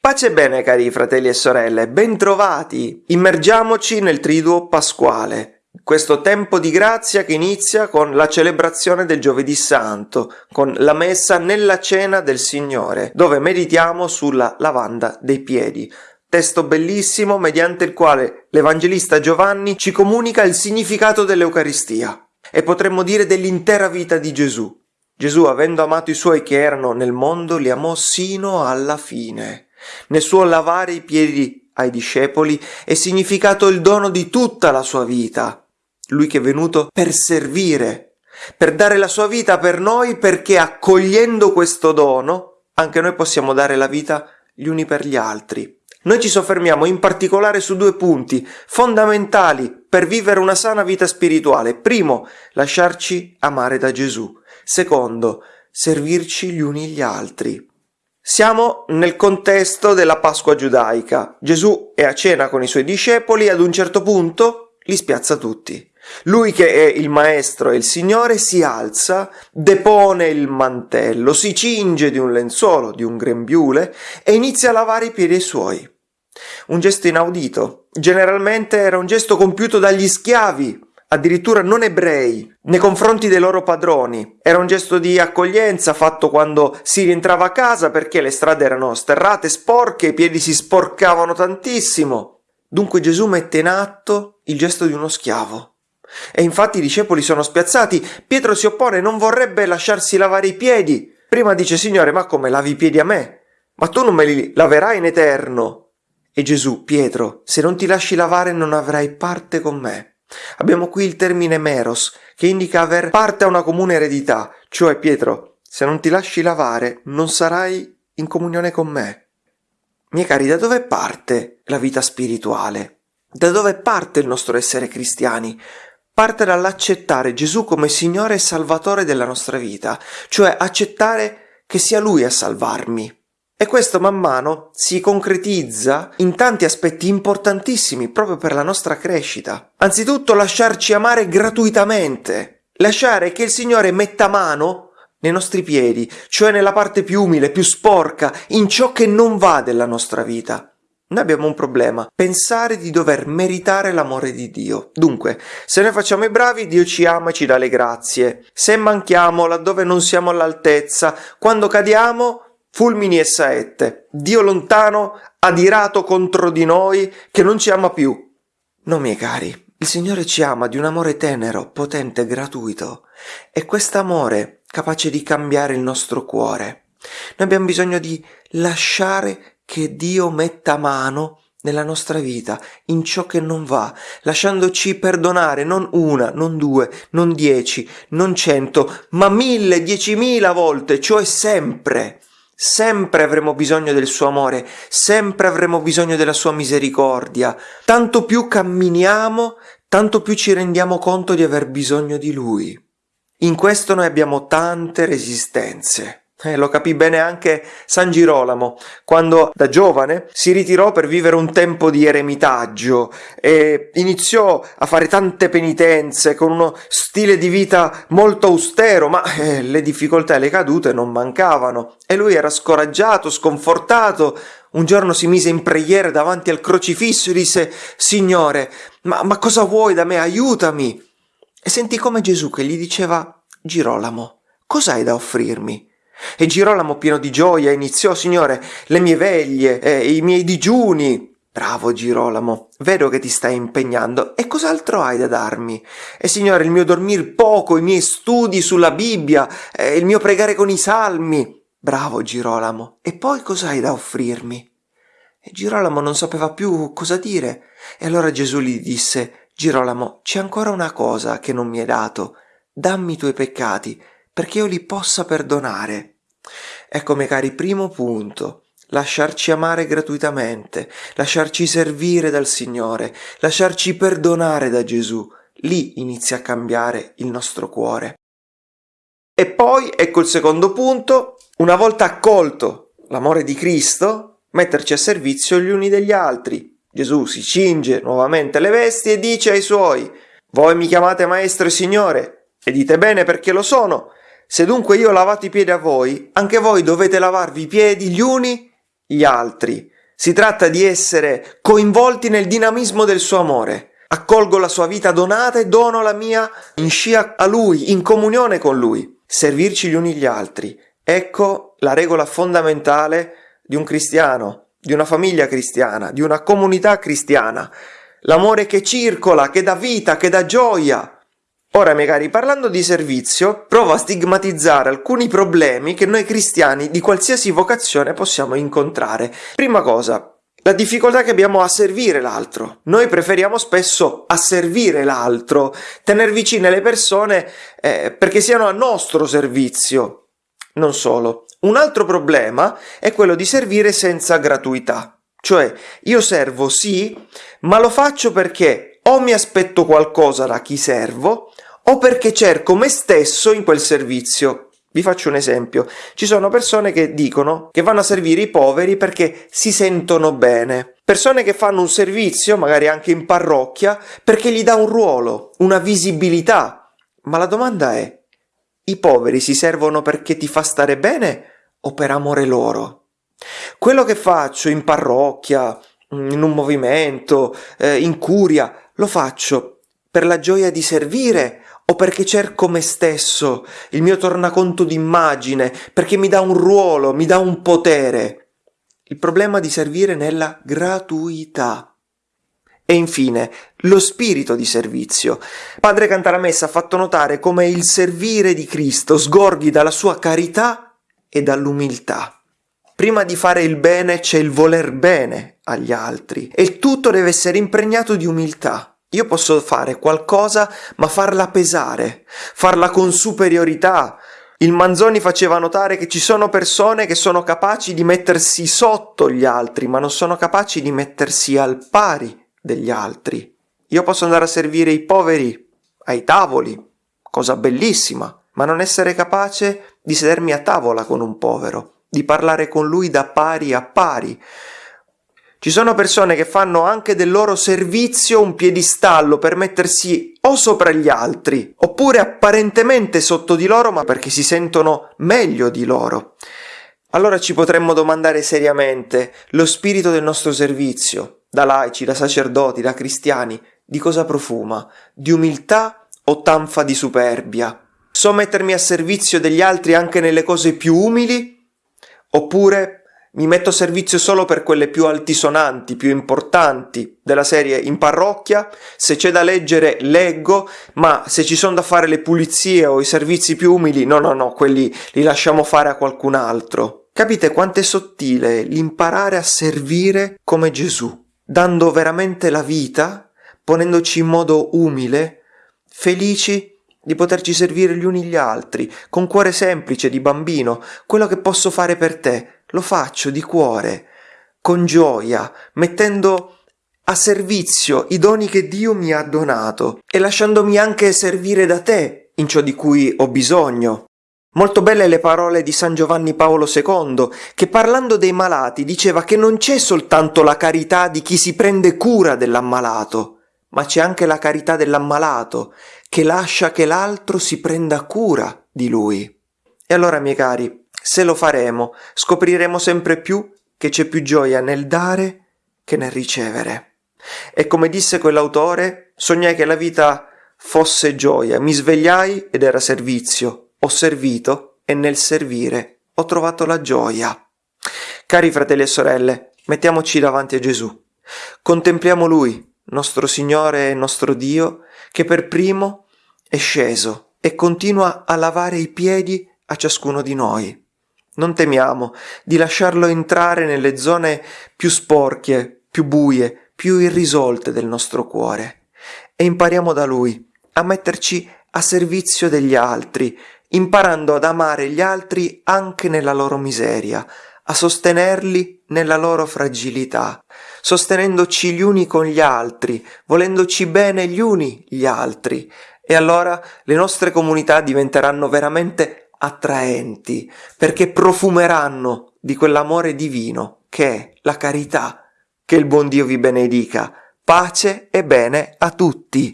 Pace e bene cari fratelli e sorelle, bentrovati! Immergiamoci nel triduo pasquale, questo tempo di grazia che inizia con la celebrazione del giovedì santo, con la messa nella cena del Signore, dove meditiamo sulla lavanda dei piedi. Testo bellissimo mediante il quale l'Evangelista Giovanni ci comunica il significato dell'Eucaristia e potremmo dire dell'intera vita di Gesù. Gesù, avendo amato i suoi che erano nel mondo, li amò sino alla fine. Nel suo lavare i piedi ai discepoli è significato il dono di tutta la sua vita. Lui che è venuto per servire, per dare la sua vita per noi perché accogliendo questo dono anche noi possiamo dare la vita gli uni per gli altri. Noi ci soffermiamo in particolare su due punti fondamentali per vivere una sana vita spirituale. Primo, lasciarci amare da Gesù. Secondo, servirci gli uni gli altri. Siamo nel contesto della Pasqua giudaica. Gesù è a cena con i suoi discepoli e ad un certo punto li spiazza tutti. Lui che è il maestro e il Signore si alza, depone il mantello, si cinge di un lenzuolo, di un grembiule e inizia a lavare i piedi suoi. Un gesto inaudito. Generalmente era un gesto compiuto dagli schiavi addirittura non ebrei, nei confronti dei loro padroni. Era un gesto di accoglienza fatto quando si rientrava a casa perché le strade erano sterrate, sporche, i piedi si sporcavano tantissimo. Dunque Gesù mette in atto il gesto di uno schiavo. E infatti i discepoli sono spiazzati. Pietro si oppone, non vorrebbe lasciarsi lavare i piedi. Prima dice, Signore, ma come lavi i piedi a me? Ma tu non me li laverai in eterno. E Gesù, Pietro, se non ti lasci lavare non avrai parte con me. Abbiamo qui il termine meros, che indica aver parte a una comune eredità, cioè Pietro, se non ti lasci lavare non sarai in comunione con me. Miei cari, da dove parte la vita spirituale? Da dove parte il nostro essere cristiani? Parte dall'accettare Gesù come Signore e Salvatore della nostra vita, cioè accettare che sia Lui a salvarmi. E questo man mano si concretizza in tanti aspetti importantissimi proprio per la nostra crescita. Anzitutto lasciarci amare gratuitamente, lasciare che il Signore metta mano nei nostri piedi, cioè nella parte più umile, più sporca, in ciò che non va della nostra vita. Noi abbiamo un problema, pensare di dover meritare l'amore di Dio. Dunque, se noi facciamo i bravi, Dio ci ama e ci dà le grazie. Se manchiamo laddove non siamo all'altezza, quando cadiamo, fulmini e saette, Dio lontano, adirato contro di noi, che non ci ama più. No, miei cari, il Signore ci ama di un amore tenero, potente, gratuito, e quest'amore capace di cambiare il nostro cuore. Noi abbiamo bisogno di lasciare che Dio metta mano nella nostra vita, in ciò che non va, lasciandoci perdonare non una, non due, non dieci, non cento, ma mille, diecimila volte, cioè sempre. Sempre avremo bisogno del suo amore, sempre avremo bisogno della sua misericordia. Tanto più camminiamo, tanto più ci rendiamo conto di aver bisogno di lui. In questo noi abbiamo tante resistenze. Eh, lo capì bene anche San Girolamo, quando da giovane si ritirò per vivere un tempo di eremitaggio e iniziò a fare tante penitenze con uno stile di vita molto austero, ma eh, le difficoltà e le cadute non mancavano e lui era scoraggiato, sconfortato. Un giorno si mise in preghiera davanti al crocifisso e disse Signore, ma, ma cosa vuoi da me? Aiutami! E sentì come Gesù che gli diceva Girolamo, cos'hai da offrirmi? E Girolamo pieno di gioia iniziò, Signore, le mie veglie, eh, i miei digiuni. Bravo Girolamo, vedo che ti stai impegnando. E cos'altro hai da darmi? E Signore, il mio dormir poco, i miei studi sulla Bibbia, eh, il mio pregare con i salmi. Bravo Girolamo. E poi cos'hai da offrirmi? E Girolamo non sapeva più cosa dire. E allora Gesù gli disse, Girolamo, c'è ancora una cosa che non mi hai dato. Dammi i tuoi peccati perché io li possa perdonare. Ecco, miei cari, primo punto, lasciarci amare gratuitamente, lasciarci servire dal Signore, lasciarci perdonare da Gesù. Lì inizia a cambiare il nostro cuore. E poi, ecco il secondo punto, una volta accolto l'amore di Cristo, metterci a servizio gli uni degli altri. Gesù si cinge nuovamente le vesti e dice ai suoi, voi mi chiamate maestro e signore, e dite bene perché lo sono, Se dunque io ho lavato i piedi a voi, anche voi dovete lavarvi i piedi gli uni gli altri. Si tratta di essere coinvolti nel dinamismo del suo amore. Accolgo la sua vita donata e dono la mia in scia a lui, in comunione con lui. Servirci gli uni gli altri. Ecco la regola fondamentale di un cristiano, di una famiglia cristiana, di una comunità cristiana. L'amore che circola, che dà vita, che dà gioia. Ora, magari parlando di servizio, provo a stigmatizzare alcuni problemi che noi cristiani di qualsiasi vocazione possiamo incontrare. Prima cosa, la difficoltà che abbiamo a servire l'altro. Noi preferiamo spesso asservire l'altro, tenere vicine le persone eh, perché siano a nostro servizio. Non solo. Un altro problema è quello di servire senza gratuità. Cioè, io servo sì, ma lo faccio perché o mi aspetto qualcosa da chi servo, o perché cerco me stesso in quel servizio. Vi faccio un esempio. Ci sono persone che dicono che vanno a servire i poveri perché si sentono bene. Persone che fanno un servizio, magari anche in parrocchia, perché gli dà un ruolo, una visibilità. Ma la domanda è, i poveri si servono perché ti fa stare bene o per amore loro? Quello che faccio in parrocchia, in un movimento, eh, in curia, lo faccio per la gioia di servire o perché cerco me stesso, il mio tornaconto d'immagine, perché mi dà un ruolo, mi dà un potere. Il problema di servire nella gratuità. E infine, lo spirito di servizio. Padre Cantalamessa ha fatto notare come il servire di Cristo sgorghi dalla sua carità e dall'umiltà. Prima di fare il bene c'è il voler bene agli altri e tutto deve essere impregnato di umiltà. Io posso fare qualcosa, ma farla pesare, farla con superiorità. Il Manzoni faceva notare che ci sono persone che sono capaci di mettersi sotto gli altri, ma non sono capaci di mettersi al pari degli altri. Io posso andare a servire i poveri ai tavoli, cosa bellissima, ma non essere capace di sedermi a tavola con un povero, di parlare con lui da pari a pari, ci sono persone che fanno anche del loro servizio un piedistallo per mettersi o sopra gli altri, oppure apparentemente sotto di loro, ma perché si sentono meglio di loro. Allora ci potremmo domandare seriamente lo spirito del nostro servizio, da laici, da sacerdoti, da cristiani, di cosa profuma? Di umiltà o tanfa di superbia? So mettermi a servizio degli altri anche nelle cose più umili? Oppure mi metto a servizio solo per quelle più altisonanti, più importanti della serie in parrocchia, se c'è da leggere leggo, ma se ci sono da fare le pulizie o i servizi più umili, no, no, no, quelli li lasciamo fare a qualcun altro. Capite quanto è sottile l'imparare a servire come Gesù, dando veramente la vita, ponendoci in modo umile, felici di poterci servire gli uni gli altri, con cuore semplice di bambino, quello che posso fare per te, lo faccio di cuore, con gioia, mettendo a servizio i doni che Dio mi ha donato e lasciandomi anche servire da te in ciò di cui ho bisogno. Molto belle le parole di San Giovanni Paolo II, che parlando dei malati diceva che non c'è soltanto la carità di chi si prende cura dell'ammalato, ma c'è anche la carità dell'ammalato, che lascia che l'altro si prenda cura di lui. E allora, miei cari, se lo faremo, scopriremo sempre più che c'è più gioia nel dare che nel ricevere. E come disse quell'autore, sognai che la vita fosse gioia, mi svegliai ed era servizio, ho servito e nel servire ho trovato la gioia. Cari fratelli e sorelle, mettiamoci davanti a Gesù. Contempliamo Lui, nostro Signore e nostro Dio, che per primo è sceso e continua a lavare i piedi a ciascuno di noi. Non temiamo di lasciarlo entrare nelle zone più sporche, più buie, più irrisolte del nostro cuore e impariamo da lui a metterci a servizio degli altri, imparando ad amare gli altri anche nella loro miseria, a sostenerli nella loro fragilità, sostenendoci gli uni con gli altri, volendoci bene gli uni gli altri, e allora le nostre comunità diventeranno veramente attraenti, perché profumeranno di quell'amore divino che è la carità. Che il buon Dio vi benedica. Pace e bene a tutti.